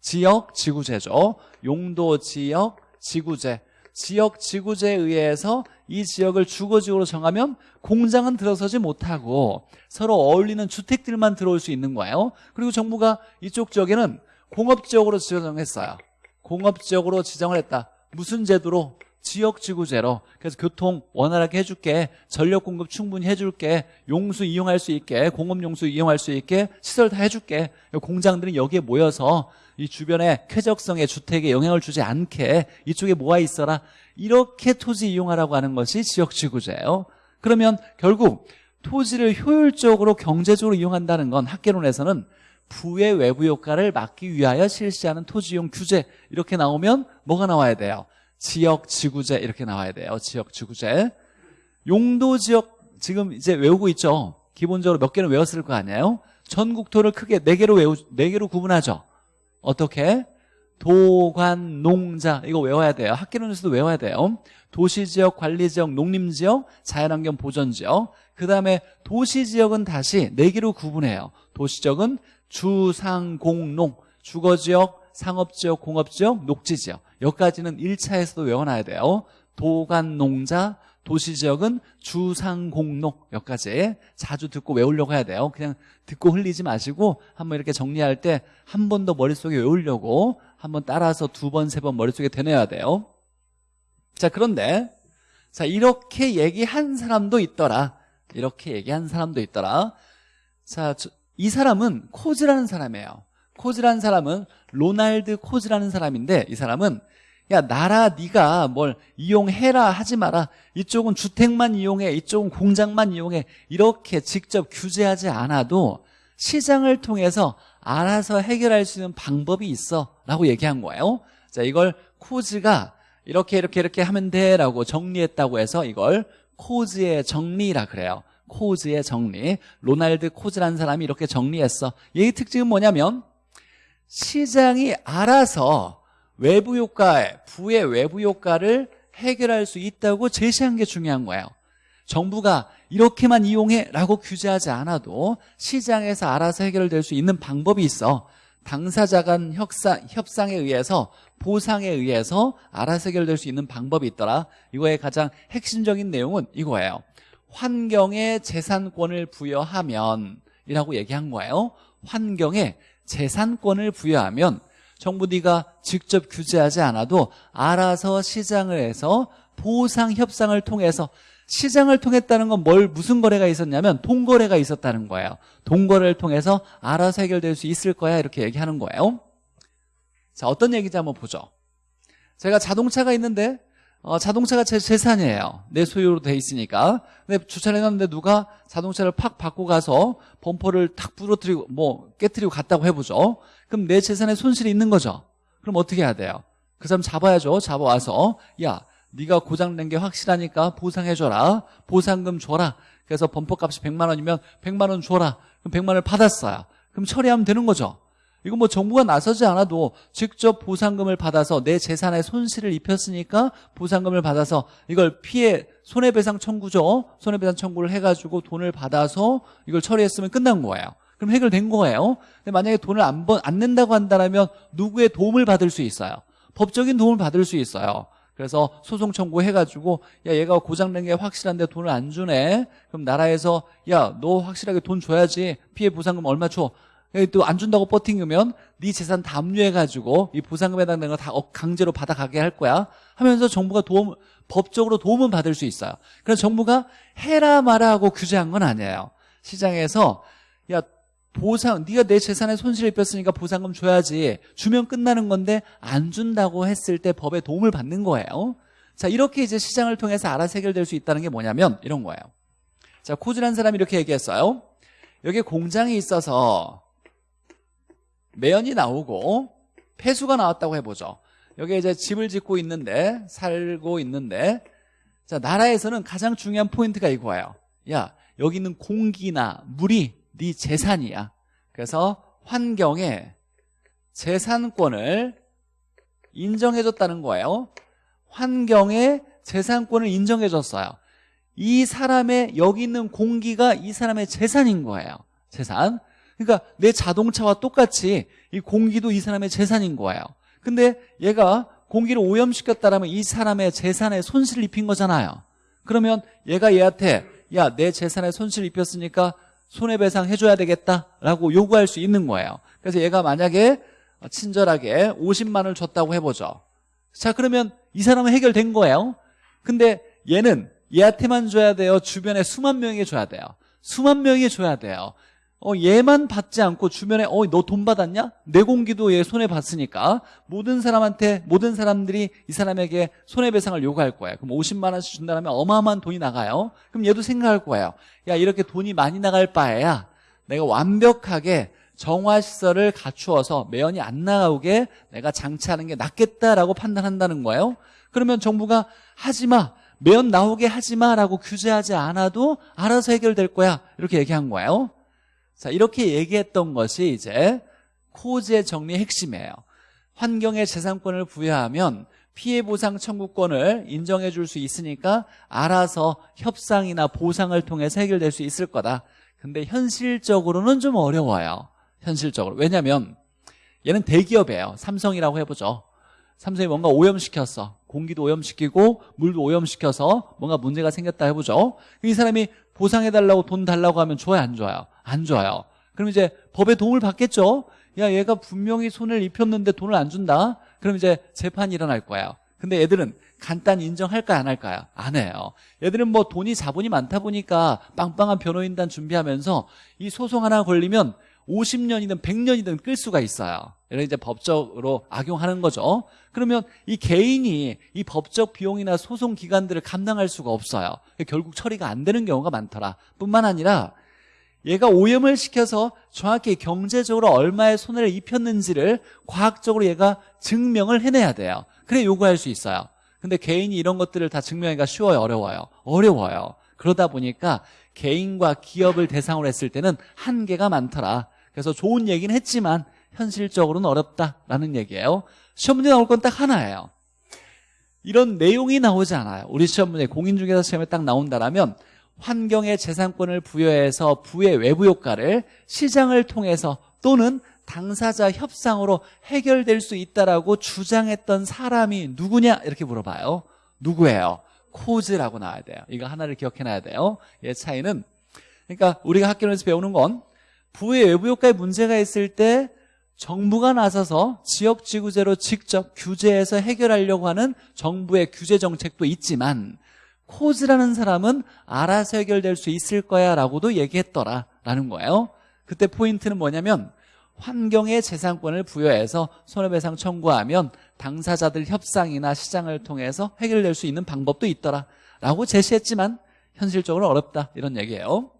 지역 지구제죠. 용도 지역 지구제. 지역 지구제에 의해서 이 지역을 주거지역으로 정하면 공장은 들어서지 못하고 서로 어울리는 주택들만 들어올 수 있는 거예요. 그리고 정부가 이쪽 지역에는 공업지역으로 지정했어요. 공업지역으로 지정을 했다. 무슨 제도로? 지역지구제로. 그래서 교통 원활하게 해줄게. 전력 공급 충분히 해줄게. 용수 이용할 수 있게 공업 용수 이용할 수 있게 시설 다 해줄게. 공장들은 여기에 모여서 이 주변의 쾌적성의 주택에 영향을 주지 않게 이쪽에 모아 있어라. 이렇게 토지 이용하라고 하는 것이 지역지구제예요. 그러면 결국 토지를 효율적으로 경제적으로 이용한다는 건 학계론에서는 부의 외부 효과를 막기 위하여 실시하는 토지 이용 규제 이렇게 나오면 뭐가 나와야 돼요? 지역지구제 이렇게 나와야 돼요. 지역지구제. 용도지역 지금 이제 외우고 있죠? 기본적으로 몇 개는 외웠을 거 아니에요? 전국토를 크게 네 개로 외우 네 개로 구분하죠 어떻게? 도관, 농자 이거 외워야 돼요. 학계론에서도 외워야 돼요. 도시지역, 관리지역, 농림지역, 자연환경 보전지역. 그 다음에 도시지역은 다시 네 개로 구분해요. 도시지역은 주상공농 주거지역, 상업지역, 공업지역, 녹지지역. 여기까지는 1차에서도 외워놔야 돼요. 도관, 농자, 도시지역은 주상공록 여기까지 자주 듣고 외우려고 해야 돼요. 그냥 듣고 흘리지 마시고 한번 이렇게 정리할 때 한 번 더 머릿속에 외우려고 한번 따라서 두 번, 세 번 머릿속에 되뇌야 돼요. 자 그런데 자 이렇게 얘기한 사람도 있더라. 이렇게 얘기한 사람도 있더라. 자 이 사람은 코즈라는 사람이에요. 코즈라는 사람은 로날드 코즈라는 사람인데 이 사람은 야 나라 네가 뭘 이용해라 하지 마라. 이쪽은 주택만 이용해 이쪽은 공장만 이용해. 이렇게 직접 규제하지 않아도 시장을 통해서 알아서 해결할 수 있는 방법이 있어 라고 얘기한 거예요. 자 이걸 코즈가 이렇게 이렇게 이렇게 하면 돼 라고 정리했다고 해서 이걸 코즈의 정리라 그래요. 코즈의 정리. 로날드 코즈라는 사람이 이렇게 정리했어. 얘의 특징은 뭐냐면 시장이 알아서 외부 효과에 부의 외부 효과를 해결할 수 있다고 제시한 게 중요한 거예요. 정부가 이렇게만 이용해 라고 규제하지 않아도 시장에서 알아서 해결될 수 있는 방법이 있어. 당사자 간 협상, 협상에 의해서 보상에 의해서 알아서 해결될 수 있는 방법이 있더라. 이거의 가장 핵심적인 내용은 이거예요. 환경에 재산권을 부여하면 이라고 얘기한 거예요. 환경에 재산권을 부여하면 정부 네가 직접 규제하지 않아도 알아서 시장을 해서 보상 협상을 통해서 시장을 통했다는 건 뭘 무슨 거래가 있었냐면 동거래가 있었다는 거예요. 동거래를 통해서 알아서 해결될 수 있을 거야 이렇게 얘기하는 거예요. 자 어떤 얘기인지 한번 보죠. 제가 자동차가 있는데 어, 자동차가 제 재산이에요. 내 소유로 돼 있으니까. 근데 주차를 해놨는데 누가 자동차를 팍 받고 가서 범퍼를 탁 부러뜨리고 뭐 깨뜨리고 갔다고 해보죠. 그럼 내 재산에 손실이 있는 거죠. 그럼 어떻게 해야 돼요? 그 사람 잡아야죠. 잡아와서 야 네가 고장낸 게 확실하니까 보상해줘라. 보상금 줘라. 그래서 범퍼 값이 100만 원이면 100만 원 줘라. 그럼 100만 원을 받았어요. 그럼 처리하면 되는 거죠. 이거 뭐 정부가 나서지 않아도 직접 보상금을 받아서 내 재산에 손실을 입혔으니까 보상금을 받아서 이걸 피해 손해배상 청구죠. 손해배상 청구를 해가지고 돈을 받아서 이걸 처리했으면 끝난 거예요. 그럼 해결된 거예요. 근데 만약에 돈을 안, 번, 안 낸다고 한다면 누구의 도움을 받을 수 있어요. 법적인 도움을 받을 수 있어요. 그래서 소송 청구해가지고 야 얘가 고장낸 게 확실한데 돈을 안 주네. 그럼 나라에서 야 너 확실하게 돈 줘야지 피해 보상금 얼마 줘. 또 안 준다고 버팅으면 네 재산 다 압류해가지고 이 보상금에 해당되는 거다 강제로 받아가게 할 거야 하면서 정부가 도움 법적으로 도움은 받을 수 있어요. 그래서 정부가 해라 마라 하고 규제한 건 아니에요. 시장에서 야 보상 네가 내 재산에 손실 입혔으니까 보상금 줘야지. 주면 끝나는 건데 안 준다고 했을 때 법에 도움을 받는 거예요. 자 이렇게 이제 시장을 통해서 알아서 해결될 수 있다는 게 뭐냐면 이런 거예요. 자 코즈라는 사람이 이렇게 얘기했어요. 여기 공장이 있어서 매연이 나오고 폐수가 나왔다고 해보죠. 여기 이제 집을 짓고 있는데 살고 있는데 자 나라에서는 가장 중요한 포인트가 이거예요. 야 여기 있는 공기나 물이 네 재산이야. 그래서 환경에 재산권을 인정해줬다는 거예요. 환경에 재산권을 인정해줬어요. 이 사람의 여기 있는 공기가 이 사람의 재산인 거예요. 재산 그러니까 내 자동차와 똑같이 이 공기도 이 사람의 재산인 거예요. 근데 얘가 공기를 오염시켰다면 이 사람의 재산에 손실을 입힌 거잖아요. 그러면 얘가 얘한테 야 내 재산에 손실을 입혔으니까 손해배상 해줘야 되겠다라고 요구할 수 있는 거예요. 그래서 얘가 만약에 친절하게 50만 원을 줬다고 해보죠. 자 그러면 이 사람은 해결된 거예요. 근데 얘는 얘한테만 줘야 돼요. 주변에 수만 명에게 줘야 돼요. 수만 명에게 줘야 돼요 어, 얘만 받지 않고 주변에 어, 너 돈 받았냐? 내 공기도 얘 손해 봤으니까 모든 사람한테 모든 사람들이 이 사람에게 손해배상을 요구할 거예요. 그럼 50만 원씩 준다면 어마어마한 돈이 나가요. 그럼 얘도 생각할 거예요. 야 이렇게 돈이 많이 나갈 바에야 내가 완벽하게 정화시설을 갖추어서 매연이 안 나오게 내가 장치하는 게 낫겠다라고 판단한다는 거예요. 그러면 정부가 하지마 매연 나오게 하지마라고 규제하지 않아도 알아서 해결될 거야 이렇게 얘기한 거예요. 자, 이렇게 얘기했던 것이 이제 코즈의 정리의 핵심이에요. 환경에 재산권을 부여하면 피해 보상 청구권을 인정해 줄 수 있으니까 알아서 협상이나 보상을 통해서 해결될 수 있을 거다. 근데 현실적으로는 좀 어려워요. 현실적으로. 왜냐면 얘는 대기업이에요. 삼성이라고 해보죠. 삼성이 뭔가 오염시켰어. 공기도 오염시키고 물도 오염시켜서 뭔가 문제가 생겼다 해보죠. 이 사람이 보상해달라고 돈 달라고 하면 좋아요 안 좋아요? 안 좋아요. 그럼 이제 법의 도움을 받겠죠? 야 얘가 분명히 손을 입혔는데 돈을 안 준다? 그럼 이제 재판이 일어날 거예요. 근데 애들은 간단히 인정할까요? 안 할까요? 안 해요. 얘들은 뭐 돈이 자본이 많다 보니까 빵빵한 변호인단 준비하면서 이 소송 하나 걸리면 50년이든 100년이든 끌 수가 있어요. 이런 이제 법적으로 악용하는 거죠. 그러면 이 개인이 이 법적 비용이나 소송 기간들을 감당할 수가 없어요. 결국 처리가 안 되는 경우가 많더라. 뿐만 아니라 얘가 오염을 시켜서 정확히 경제적으로 얼마의 손해를 입혔는지를 과학적으로 얘가 증명을 해내야 돼요. 그래 요구할 수 있어요. 근데 개인이 이런 것들을 다 증명하기가 쉬워요 어려워요? 어려워요. 그러다 보니까 개인과 기업을 대상으로 했을 때는 한계가 많더라. 그래서 좋은 얘기는 했지만 현실적으로는 어렵다라는 얘기예요. 시험 문제 나올 건 딱 하나예요. 이런 내용이 나오지 않아요. 우리 시험 문제 공인중개사 시험에 딱 나온다면 환경에 재산권을 부여해서 부의 외부 효과를 시장을 통해서 또는 당사자 협상으로 해결될 수 있다라고 주장했던 사람이 누구냐? 이렇게 물어봐요. 누구예요? 코즈라고 나와야 돼요. 이거 하나를 기억해놔야 돼요. 얘 차이는 그러니까 우리가 학교에서 배우는 건 부의 외부 효과에 문제가 있을 때 정부가 나서서 지역 지구제로 직접 규제해서 해결하려고 하는 정부의 규제 정책도 있지만 코즈라는 사람은 알아서 해결될 수 있을 거야 라고도 얘기했더라라는 거예요. 그때 포인트는 뭐냐면 환경에 재산권을 부여해서 손해배상 청구하면 당사자들 협상이나 시장을 통해서 해결될 수 있는 방법도 있더라 라고 제시했지만 현실적으로 어렵다 이런 얘기예요.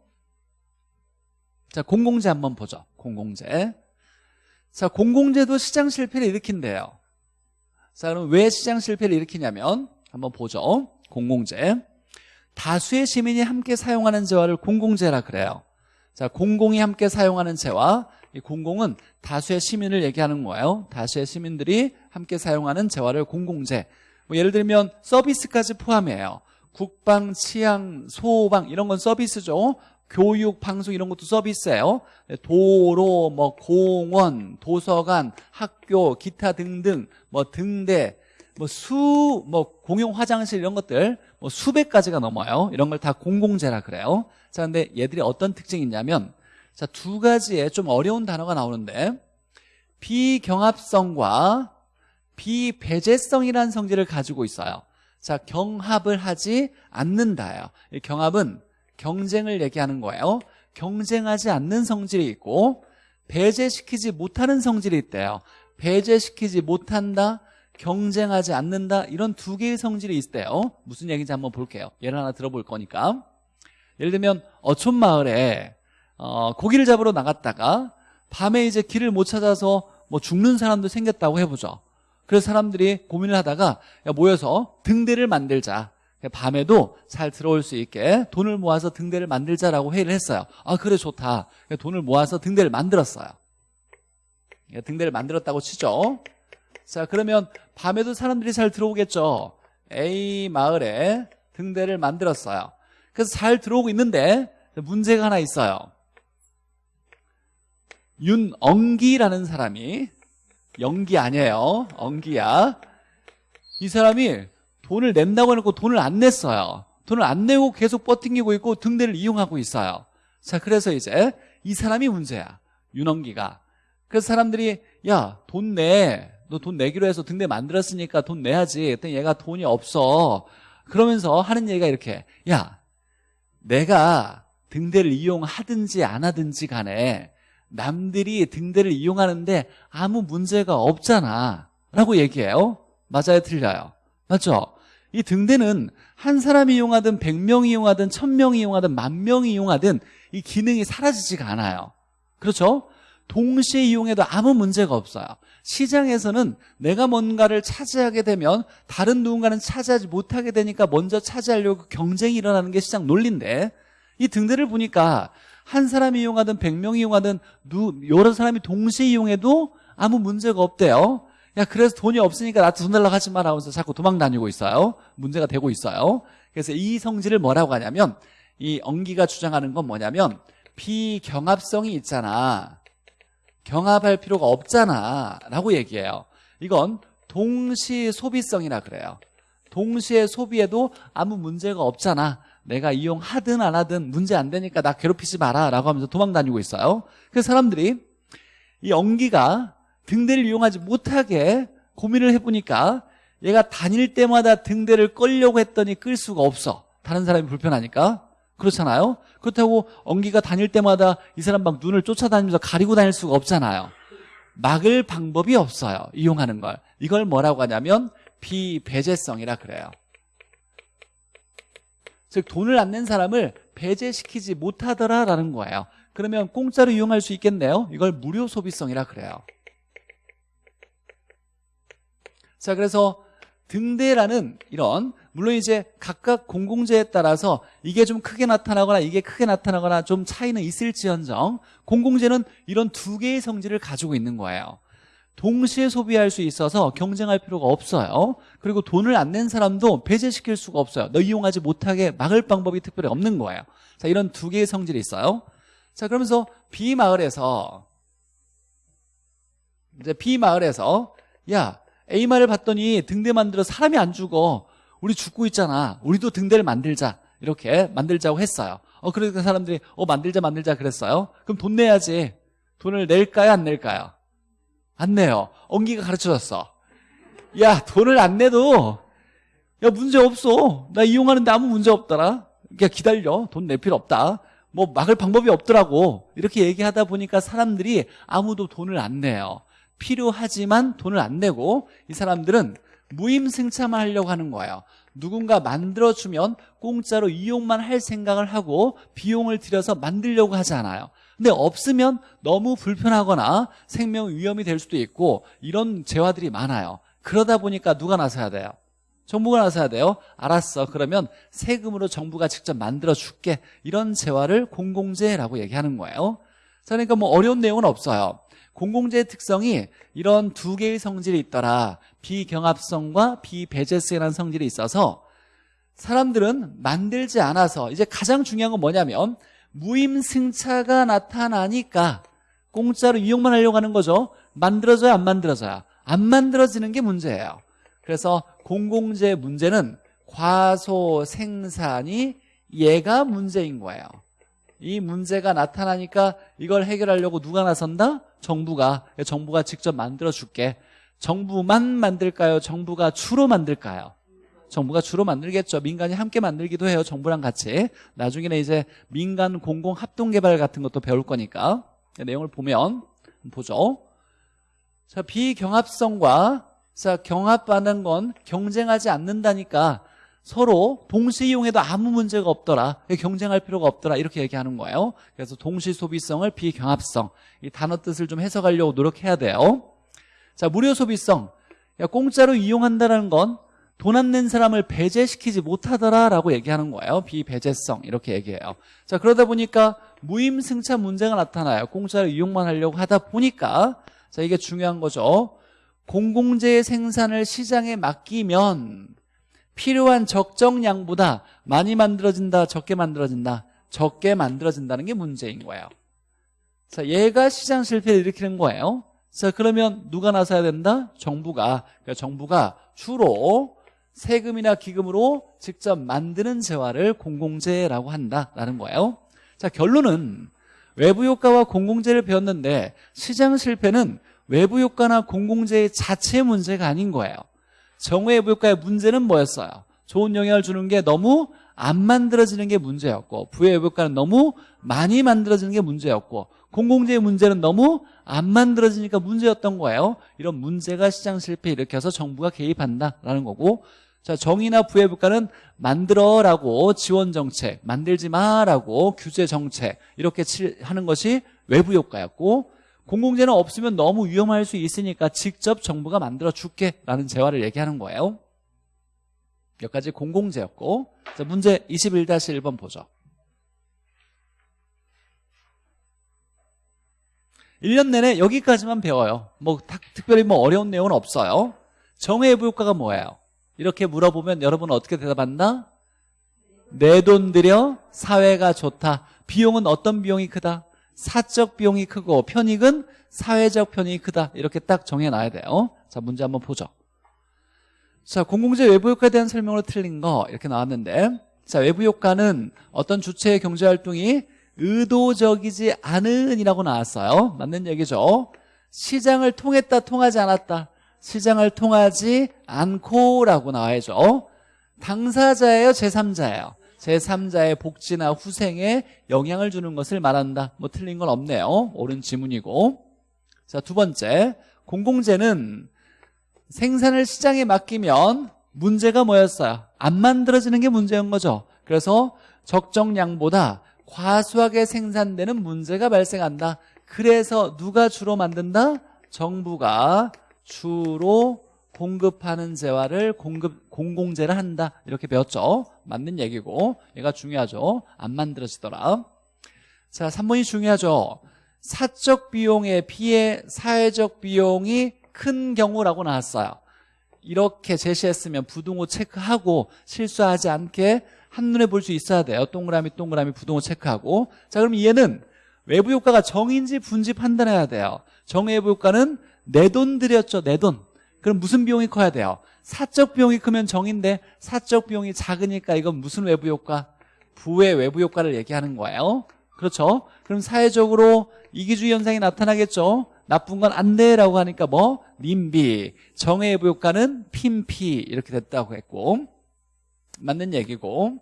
자 공공재 한번 보죠. 공공재. 자 공공재도 시장 실패를 일으킨대요. 자 그럼 왜 시장 실패를 일으키냐면 한번 보죠 공공재. 다수의 시민이 함께 사용하는 재화를 공공재라 그래요. 자 공공이 함께 사용하는 재화. 이 공공은 다수의 시민을 얘기하는 거예요. 다수의 시민들이 함께 사용하는 재화를 공공재. 뭐 예를 들면 서비스까지 포함해요. 국방, 치안, 소방 이런 건 서비스죠. 교육, 방송 이런 것도 서비스예요. 도로, 뭐 공원, 도서관, 학교, 기타 등등 뭐 등대 뭐 수, 뭐 공용 화장실 이런 것들 뭐 수백 가지가 넘어요 이런 걸 다 공공재라 그래요 자 근데 얘들이 어떤 특징이 있냐면 자, 두 가지의 좀 어려운 단어가 나오는데 비경합성과 비배제성이라는 성질을 가지고 있어요. 자, 경합을 하지 않는다요. 이 경합은 경쟁을 얘기하는 거예요. 경쟁하지 않는 성질이 있고 배제시키지 못하는 성질이 있대요. 배제시키지 못한다, 경쟁하지 않는다 이런 두 개의 성질이 있대요. 무슨 얘기인지 한번 볼게요. 예를 하나 들어볼 거니까. 예를 들면 어촌마을에 어, 고기를 잡으러 나갔다가 밤에 이제 길을 못 찾아서 뭐 죽는 사람도 생겼다고 해보죠. 그래서 사람들이 고민을 하다가 야, 모여서 등대를 만들자. 밤에도 잘 들어올 수 있게 돈을 모아서 등대를 만들자라고 회의를 했어요. 아 그래 좋다. 돈을 모아서 등대를 만들었어요. 등대를 만들었다고 치죠. 자 그러면 밤에도 사람들이 잘 들어오겠죠. A 마을에 등대를 만들었어요. 그래서 잘 들어오고 있는데 문제가 하나 있어요. 윤엉기라는 사람이 연기 아니에요. 엉기야. 이 사람이 돈을 낸다고 해놓고 돈을 안 냈어요. 돈을 안 내고 계속 버팅기고 있고 등대를 이용하고 있어요. 자, 그래서 이제 이 사람이 문제야. 윤엉기가. 그래서 사람들이 야, 돈 내. 너 돈 내기로 해서 등대 만들었으니까 돈 내야지. 그랬더니 얘가 돈이 없어. 그러면서 하는 얘기가 이렇게 야, 내가 등대를 이용하든지 안 하든지 간에 남들이 등대를 이용하는데 아무 문제가 없잖아 라고 얘기해요 맞아요 틀려요 맞죠? 이 등대는 한 사람이 이용하든 100명이 이용하든 1000명이 이용하든 만 명이 이용하든 이 기능이 사라지지가 않아요 그렇죠? 동시에 이용해도 아무 문제가 없어요 시장에서는 내가 뭔가를 차지하게 되면 다른 누군가는 차지하지 못하게 되니까 먼저 차지하려고 경쟁이 일어나는 게 시장 논리인데 이 등대를 보니까 한 사람이 이용하든 100명이 이용하든 누, 여러 사람이 동시에 이용해도 아무 문제가 없대요. 야 그래서 돈이 없으니까 나한테 돈 달라고 하지 마라 하면서 자꾸 도망 다니고 있어요. 문제가 되고 있어요. 그래서 이 성질을 뭐라고 하냐면 이 엉기가 주장하는 건 뭐냐면 비경합성이 있잖아 경합할 필요가 없잖아. 라고 얘기해요. 이건 동시 소비성이라 그래요. 동시에 소비해도 아무 문제가 없잖아. 내가 이용하든 안 하든 문제 안 되니까 나 괴롭히지 마라. 라고 하면서 도망 다니고 있어요. 그래서 사람들이 이 엉기가 등대를 이용하지 못하게 고민을 해보니까 얘가 다닐 때마다 등대를 끌려고 했더니 끌 수가 없어. 다른 사람이 불편하니까 그렇잖아요? 그렇다고 엉기가 다닐 때마다 이 사람 막 눈을 쫓아다니면서 가리고 다닐 수가 없잖아요. 막을 방법이 없어요 이용하는 걸. 이걸 뭐라고 하냐면 비배제성이라 그래요. 즉 돈을 안 낸 사람을 배제시키지 못하더라라는 거예요. 그러면 공짜로 이용할 수 있겠네요? 이걸 무료 소비성이라 그래요. 자 그래서 등대라는 이런 물론 이제 각각 공공재에 따라서 이게 좀 크게 나타나거나 이게 크게 나타나거나 좀 차이는 있을지언정 공공재는 이런 두 개의 성질을 가지고 있는 거예요. 동시에 소비할 수 있어서 경쟁할 필요가 없어요. 그리고 돈을 안 낸 사람도 배제시킬 수가 없어요. 너 이용하지 못하게 막을 방법이 특별히 없는 거예요. 자 이런 두 개의 성질이 있어요. 자 그러면서 B마을에서 이제 B마을에서 야 A마을 봤더니 등대 만들어 사람이 안 죽어 우리 죽고 있잖아. 우리도 등대를 만들자. 이렇게 만들자고 했어요. 어 그러니까 사람들이 어 만들자 만들자 그랬어요. 그럼 돈 내야지. 돈을 낼까요? 안 낼까요? 안 내요. 엉기가 가르쳐줬어. 야 돈을 안 내도 야 문제 없어. 나 이용하는데 아무 문제 없더라. 그러니까 기다려. 돈 낼 필요 없다. 뭐 막을 방법이 없더라고. 이렇게 얘기하다 보니까 사람들이 아무도 돈을 안 내요. 필요하지만 돈을 안 내고 이 사람들은 무임승차만 하려고 하는 거예요. 누군가 만들어주면 공짜로 이용만 할 생각을 하고 비용을 들여서 만들려고 하지 않아요. 근데 없으면 너무 불편하거나 생명 위험이 될 수도 있고 이런 재화들이 많아요. 그러다 보니까 누가 나서야 돼요? 정부가 나서야 돼요? 알았어. 그러면 세금으로 정부가 직접 만들어 줄게. 이런 재화를 공공재라고 얘기하는 거예요. 자, 그러니까 뭐 어려운 내용은 없어요 공공재의 특성이 이런 두 개의 성질이 있더라. 비경합성과 비배제성이라는 성질이 있어서 사람들은 만들지 않아서 이제 가장 중요한 건 뭐냐면 무임승차가 나타나니까 공짜로 이용만 하려고 하는 거죠. 만들어져야 안 만들어져야. 안 만들어지는 게 문제예요. 그래서 공공재 문제는 과소 생산이 얘가 문제인 거예요 이 문제가 나타나니까 이걸 해결하려고 누가 나선다? 정부가. 정부가 직접 만들어 줄게. 정부만 만들까요? 정부가 주로 만들까요? 정부가 주로 만들겠죠. 민간이 함께 만들기도 해요. 정부랑 같이. 나중에는 이제 민간 공공 합동개발 같은 것도 배울 거니까. 내용을 보면 보죠. 자 비경합성과 자 경합하는 건 경쟁하지 않는다니까 서로 동시 이용해도 아무 문제가 없더라 경쟁할 필요가 없더라 이렇게 얘기하는 거예요. 그래서 동시 소비성을 비경합성. 이 단어 뜻을 좀 해석하려고 노력해야 돼요. 자 무료 소비성. 야, 공짜로 이용한다는 건 돈 안 낸 사람을 배제시키지 못하더라라고 얘기하는 거예요. 비배제성. 이렇게 얘기해요. 자 그러다 보니까 무임승차 문제가 나타나요. 공짜로 이용만 하려고 하다 보니까. 자 이게 중요한 거죠. 공공재의 생산을 시장에 맡기면 필요한 적정량보다 많이 만들어진다 적게 만들어진다 적게 만들어진다는 게 문제인 거예요. 자 얘가 시장 실패를 일으키는 거예요. 자 그러면 누가 나서야 된다? 정부가. 그러니까 정부가 주로 세금이나 기금으로 직접 만드는 재화를 공공재라고 한다라는 거예요. 자 결론은 외부 효과와 공공재를 배웠는데 시장 실패는 외부 효과나 공공재의 자체 문제가 아닌 거예요 정외부 효과의 문제는 뭐였어요? 좋은 영향을 주는 게 너무 안 만들어지는 게 문제였고 부외부 효과는 너무 많이 만들어지는 게 문제였고 공공재의 문제는 너무 안 만들어지니까 문제였던 거예요 이런 문제가 시장 실패 일으켜서 정부가 개입한다라는 거고 자 정의나 부외부가는 만들어라고 지원 정책 만들지 마라고 규제 정책 이렇게 하는 것이 외부 효과였고 공공재는 없으면 너무 위험할 수 있으니까 직접 정부가 만들어 줄게 라는 재화를 얘기하는 거예요 여기까지 공공재였고 자, 문제 21-1번 보죠 1년 내내 여기까지만 배워요 뭐 특별히 뭐 어려운 내용은 없어요 정외부 효과가 뭐예요? 이렇게 물어보면 여러분은 어떻게 대답한다? 내 돈 들여 사회가 좋다 비용은 어떤 비용이 크다? 사적 비용이 크고 편익은 사회적 편익이 크다. 이렇게 딱 정해놔야 돼요. 자 문제 한번 보죠. 자 공공재 외부 효과에 대한 설명으로 틀린 거 이렇게 나왔는데 자 외부 효과는 어떤 주체의 경제활동이 의도적이지 않은 이라고 나왔어요. 맞는 얘기죠. 시장을 통했다 통하지 않았다. 시장을 통하지 않고 라고 나와야죠. 당사자예요 제3자예요 제3자의 복지나 후생에 영향을 주는 것을 말한다. 뭐 틀린 건 없네요. 옳은 지문이고. 자 두 번째. 공공재는 생산을 시장에 맡기면 문제가 뭐였어요? 안 만들어지는 게 문제인 거죠. 그래서 적정량보다 과수하게 생산되는 문제가 발생한다. 그래서 누가 주로 만든다? 정부가 주로 공급하는 재화를 공급 공공재를 한다. 이렇게 배웠죠. 맞는 얘기고. 얘가 중요하죠. 안 만들어지더라. 자 3번이 중요하죠. 사적 비용에 비해 사회적 비용이 큰 경우라고 나왔어요. 이렇게 제시했으면 부등호 체크하고 실수하지 않게 한눈에 볼 수 있어야 돼요. 동그라미 동그라미 부등호 체크하고. 자 그럼 얘는 외부 효과가 정인지 분지 판단해야 돼요. 정외부 효과는 내 돈 들였죠 내 돈 그럼 무슨 비용이 커야 돼요? 사적 비용이 크면 정인데 사적 비용이 작으니까 이건 무슨 외부 효과? 부의 외부 효과를 얘기하는 거예요 그렇죠? 그럼 사회적으로 이기주의 현상이 나타나겠죠? 나쁜 건 안 돼라고 하니까 뭐? 님비 정외부 효과는 핀피 이렇게 됐다고 했고 맞는 얘기고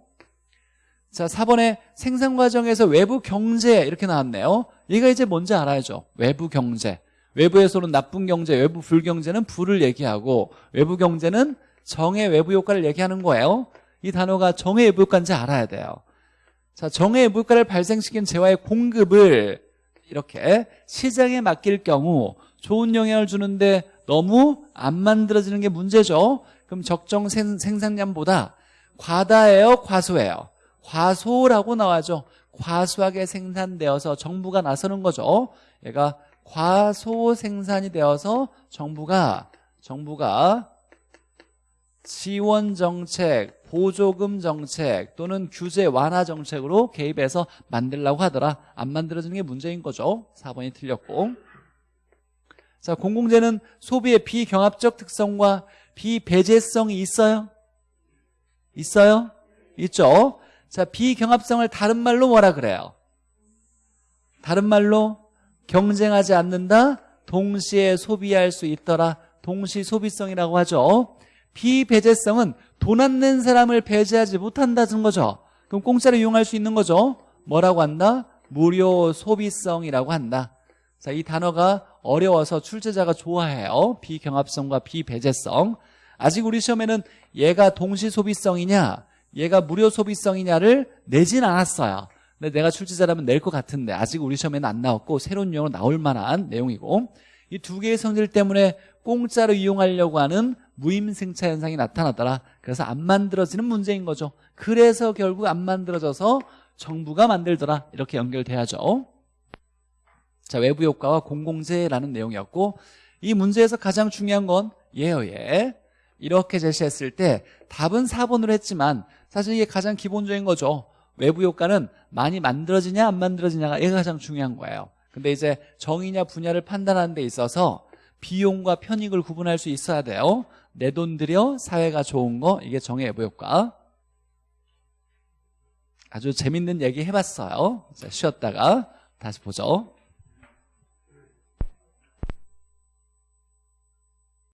자 4번에 생산 과정에서 외부 경제 이렇게 나왔네요 얘가 이제 뭔지 알아야죠 외부 경제 외부에서는 나쁜 경제, 외부 불경제는 불을 얘기하고 외부 경제는 정의 외부 효과를 얘기하는 거예요. 이 단어가 정의 외부 효과인지 알아야 돼요. 자, 정의 외부 효과를 발생시킨 재화의 공급을 이렇게 시장에 맡길 경우 좋은 영향을 주는데 너무 안 만들어지는 게 문제죠. 그럼 적정 생, 생산량보다 과다예요, 과소예요? 과소라고 나와죠. 과수하게 생산되어서 정부가 나서는 거죠. 얘가 과소 생산이 되어서 정부가 정부가 지원 정책, 보조금 정책 또는 규제 완화 정책으로 개입해서 만들라고 하더라. 안 만들어지는 게 문제인 거죠. 4번이 틀렸고. 자, 공공재는 소비의 비경합적 특성과 비배제성이 있어요? 있어요? 있죠? 자, 비경합성을 다른 말로 뭐라 그래요? 다른 말로 경쟁하지 않는다? 동시에 소비할 수 있더라. 동시 소비성이라고 하죠. 비배제성은 돈안낸 사람을 배제하지 못한다는 거죠. 그럼 공짜로 이용할 수 있는 거죠. 뭐라고 한다? 무료 소비성이라고 한다. 자, 이 단어가 어려워서 출제자가 좋아해요. 비경합성과 비배제성. 아직 우리 시험에는 얘가 동시 소비성이냐, 얘가 무료 소비성이냐를 내진 않았어요. 근데 내가 출제자라면 낼 것 같은데 아직 우리 시험에는 안 나왔고 새로운 용어로 나올 만한 내용이고 이 두 개의 성질 때문에 공짜로 이용하려고 하는 무임승차 현상이 나타나더라. 그래서 안 만들어지는 문제인 거죠. 그래서 결국 안 만들어져서 정부가 만들더라. 이렇게 연결돼야죠. 자, 외부 효과와 공공재라는 내용이었고 이 문제에서 가장 중요한 건 예요, 예. 이렇게 제시했을 때 답은 4번으로 했지만 사실 이게 가장 기본적인 거죠. 외부 효과는 많이 만들어지냐 안 만들어지냐가 얘가 가장 중요한 거예요. 근데 이제 정의냐 분야를 판단하는 데 있어서 비용과 편익을 구분할 수 있어야 돼요. 내 돈 들여 사회가 좋은 거 이게 정의 외부 효과. 아주 재밌는 얘기 해봤어요. 자, 쉬었다가 다시 보죠.